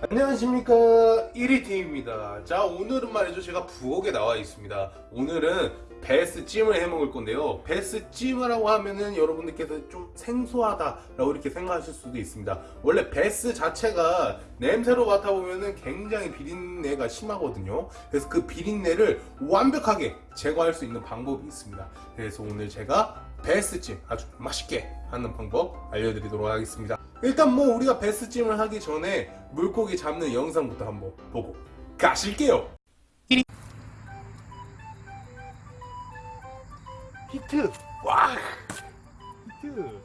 안녕하십니까. 1위팀입니다. 자 오늘은 말이죠. 제가 부엌에 나와 있습니다. 오늘은 베스 찜을 해 먹을 건데요. 베스 찜이라고 하면은 여러분들께서 좀 생소하다 라고 이렇게 생각하실 수도 있습니다. 원래 베스 자체가 냄새로 맡아보면은 굉장히 비린내가 심하거든요. 그래서 그 비린내를 완벽하게 제거할 수 있는 방법이 있습니다. 그래서 오늘 제가 베스찜 아주 맛있게 하는 방법 알려드리도록 하겠습니다. 일단 뭐 우리가 베스찜을 하기 전에 물고기 잡는 영상부터 한번 보고 가실게요 히트 와 히트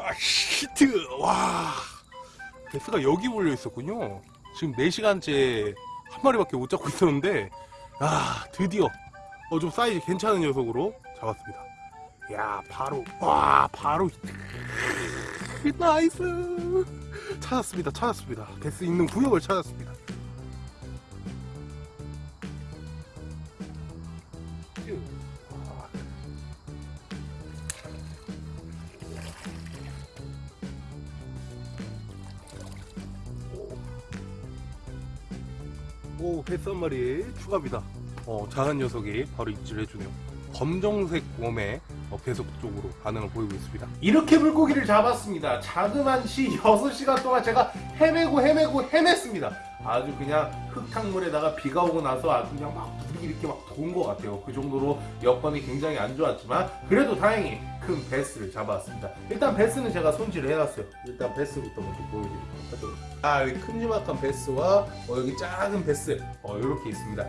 야, 히트! 와. 베스가 여기 몰려 있었군요. 지금 4시간째 한 마리밖에 못 잡고 있었는데, 아, 드디어, 어, 좀 사이즈 괜찮은 녀석으로 잡았습니다. 야, 바로, 와, 바로. nice! 찾았습니다, 찾았습니다. 배스 있는 구역을 찾았습니다. 오, 베스 한 마리 추가입니다. 어, 작은 녀석이 바로 입질 해주네요. 검정색 웜에 어, 배속 쪽으로 반응을 보이고 있습니다. 이렇게 물고기를 잡았습니다. 자그만 시 6시간 동안 제가 헤매고 헤매고 헤맸습니다. 아주 그냥 흙탕물에다가 비가 오고 나서 아주 그냥 막 물이 이렇게 막 도운 것 같아요. 그 정도로 여건이 굉장히 안 좋았지만 그래도 다행히 큰 베스를 잡아왔습니다. 일단 베스는 제가 손질을 해놨어요. 일단 베스부터 먼저 보여드릴게요. 아 여기 큼지막한 배스와 어, 여기 작은 배스 어, 이렇게 있습니다.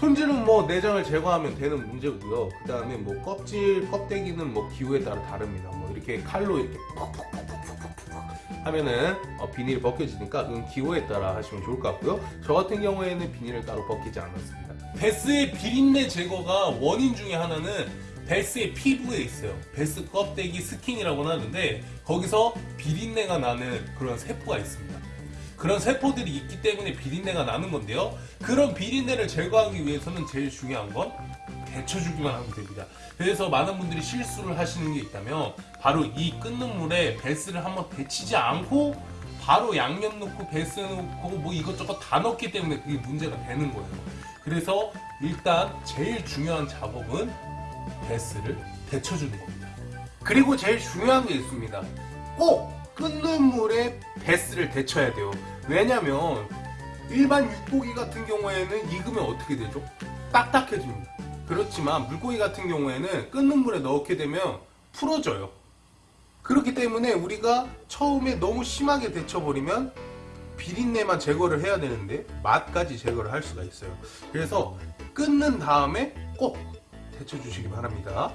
손질은 뭐 내장을 제거하면 되는 문제고요. 그 다음에 뭐 껍질 껍데기는 뭐 기호에 따라 다릅니다. 뭐 이렇게 칼로 이렇게 하면은 어, 비늘이 벗겨지니까 그건 기호에 따라 하시면 좋을 것 같고요. 저 같은 경우에는 비늘을 따로 벗기지 않았습니다. 배스의 비린내 제거가 원인 중에 하나는 배스의 피부에 있어요. 배스 껍데기 skin이라고 하는데 거기서 비린내가 나는 그런 세포가 있습니다. 그런 세포들이 있기 때문에 비린내가 나는 건데요. 그런 비린내를 제거하기 위해서는 제일 중요한 건 데쳐주기만 하면 됩니다. 그래서 많은 분들이 실수를 하시는 게 있다면 바로 이 끓는 물에 베스를 한번 데치지 않고 바로 양념 넣고 베스 넣고 뭐 이것저것 다 넣기 때문에 그게 문제가 되는 거예요. 그래서 일단 제일 중요한 작업은 베스를 데쳐주는 겁니다. 그리고 제일 중요한 게 있습니다. 꼭 끓는 물에 베스를 데쳐야 돼요. 왜냐면 일반 육고기 같은 경우에는 익으면 어떻게 되죠? 딱딱해집니다. 그렇지만 물고기 같은 경우에는 끓는 물에 넣게 되면 풀어져요. 그렇기 때문에 우리가 처음에 너무 심하게 데쳐버리면 비린내만 제거를 해야 되는데 맛까지 제거를 할 수가 있어요. 그래서 끓는 다음에 꼭 데쳐주시기 바랍니다.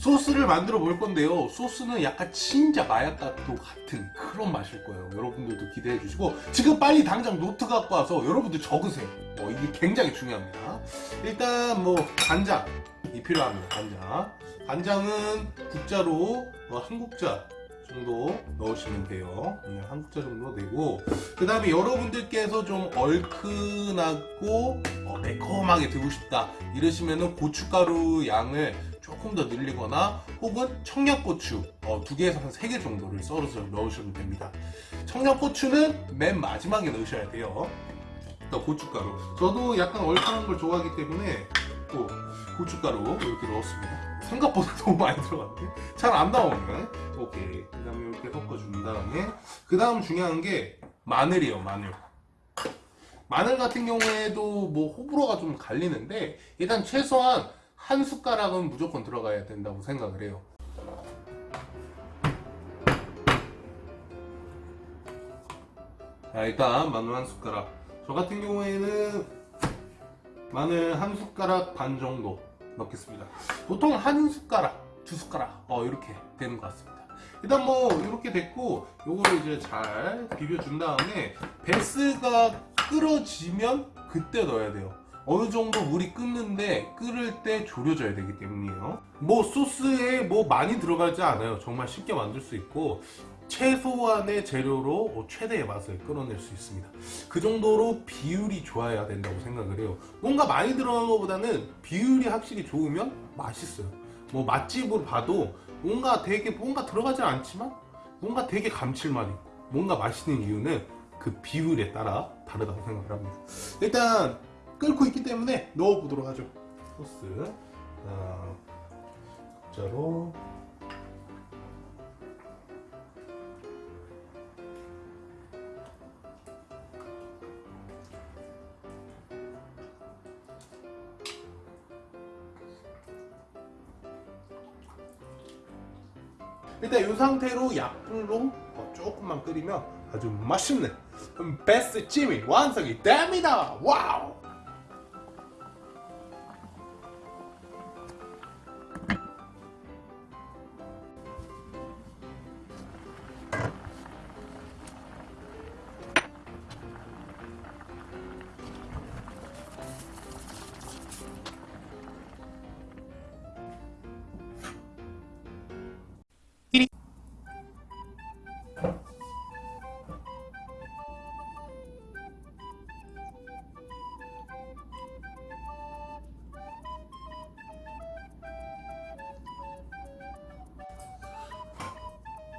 소스를 만들어 볼 건데요. 소스는 약간 진짜 마약과도 같은 그런 맛일 거예요. 여러분들도 기대해 주시고 지금 빨리 당장 노트 갖고 와서 여러분들 적으세요. 어, 이게 굉장히 중요합니다. 일단 뭐 간장이 필요합니다 간장. 간장은 국자로 어, 한 국자 정도 넣으시면 돼요. 네, 한 국자 정도 되고. 그 다음에 여러분들께서 좀 얼큰하고 어, 매콤하게 드고 싶다 이러시면 은 고춧가루 양을 조금 더 늘리거나 혹은 청양고추 어, 두 개에서 한세개 정도를 썰어서 넣으셔도 됩니다. 청양고추는 맨 마지막에 넣으셔야 돼요. 또 고춧가루. 저도 약간 얼큰한 걸 좋아하기 때문에 또 고춧가루 이렇게 넣었습니다. 생각보다 너무 많이 들어갔는데 잘안 나오네 오케이. 그 다음에 이렇게 섞어준 다음에 그 다음 중요한 게 마늘이에요 마늘. 마늘 같은 경우에도 뭐 호불호가 좀 갈리는데 일단 최소한 한 숟가락은 무조건 들어가야 된다고 생각을 해요. 자 일단 마늘 한 숟가락. 저 같은 경우에는 마늘 한 숟가락 반 정도 넣겠습니다. 보통 한 숟가락 두 숟가락 어 이렇게 되는 것 같습니다. 일단 뭐 이렇게 됐고 요거를 이제 잘 비벼준 다음에 베스가 끓어지면 그때 넣어야 돼요 어느 정도 물이 끓는데 끓을 때 졸여져야 되기 때문이에요. 뭐 소스에 뭐 많이 들어가지 않아요. 정말 쉽게 만들 수 있고 최소한의 재료로 최대의 맛을 끌어낼 수 있습니다. 그 정도로 비율이 좋아야 된다고 생각을 해요. 뭔가 많이 들어간 것보다는 비율이 확실히 좋으면 맛있어요. 뭐 맛집으로 봐도 뭔가 되게 뭔가 들어가지 않지만 뭔가 되게 감칠맛 있고 뭔가 맛있는 이유는 그 비율에 따라 다르다고 생각을 합니다. 일단 끓고 있기 때문에 넣어보도록 하죠 소스 자, 자로 일단 이 상태로 약불로 어, 조금만 끓이면 아주 맛있는 베스트 찜이 완성이 됩니다. 와우!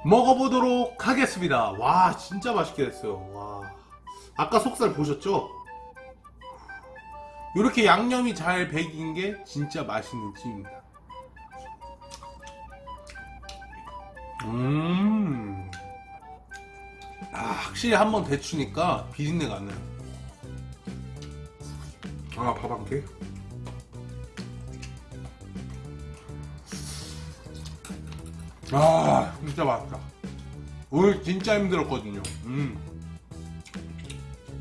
먹어보도록 하겠습니다. 와 진짜 맛있게 됐어요. 와 아까 속살 보셨죠? 이렇게 양념이 잘 배긴 게 진짜 맛있는 찜입니다. 음, 아, 확실히 한번 데추니까 비린내가 안 나요. 아, 밥 한 개. 아 진짜 맛있다. 오늘 진짜 힘들었거든요. 음.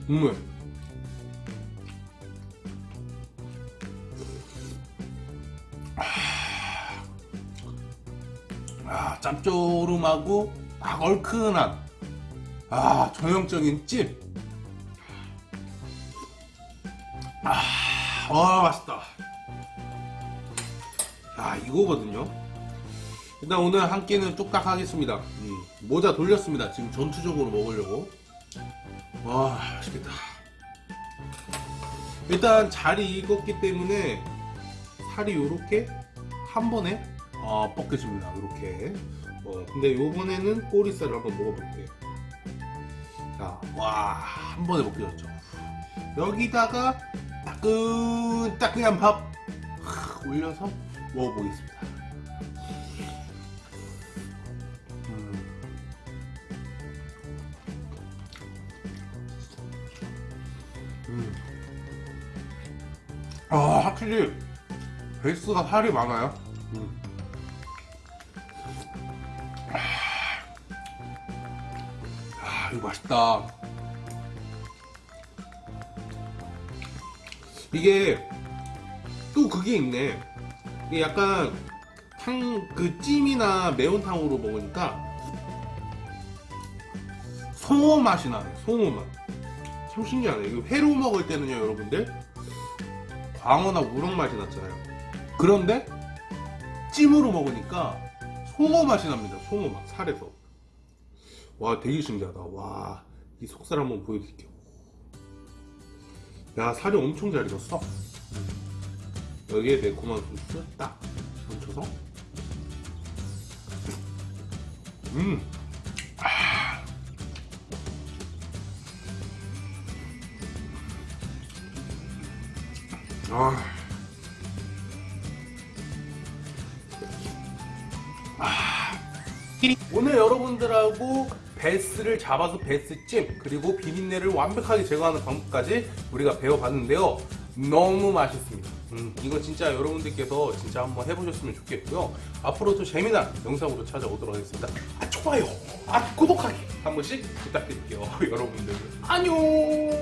국물. 아 짭조름하고 막 얼큰한 아 전형적인 찜. 아, 와 맛있다. 아 이거거든요 일단 오늘 한 끼는 뚝딱 하겠습니다. 음, 모자 돌렸습니다. 지금 전투적으로 먹으려고. 와 맛있겠다. 일단 잘이 익었기 때문에 살이 요렇게 한 번에 어, 벗겨집니다. 요렇게. 어, 근데 요번에는 꼬리살을 한번 먹어볼게요. 자와한 번에 벗겨졌죠. 여기다가 따끈따끈한 밥 올려서 먹어보겠습니다 음. 아 확실히 베이스가 살이 많아요 음. 아 이거 맛있다 이게 또 그게 있네 이게 약간 탕 그 찜이나 매운탕으로 먹으니까 송어 맛이 나네 송어 맛 참 신기하네. 이거 회로 먹을 때는요 여러분들. 광어나 우럭 맛이 났잖아요. 그런데 찜으로 먹으니까 송어 맛이 납니다 송어 맛 살에서. 와 되게 신기하다. 와 이 속살 한번 보여드릴게요. 야 살이 엄청 잘 익었어. 여기에 매콤한 소스 딱 얹혀서. 음 아. 아. 오늘 여러분들하고 베스를 잡아서 베스찜 그리고 비린내를 완벽하게 제거하는 방법까지 우리가 배워봤는데요. 너무 맛있습니다. 음, 이거 진짜 여러분들께서 진짜 한번 해보셨으면 좋겠고요. 앞으로도 재미난 영상으로 찾아오도록 하겠습니다. 아, 좋아요, 아, 구독하기 한 번씩 부탁드릴게요. 여러분들 안녕.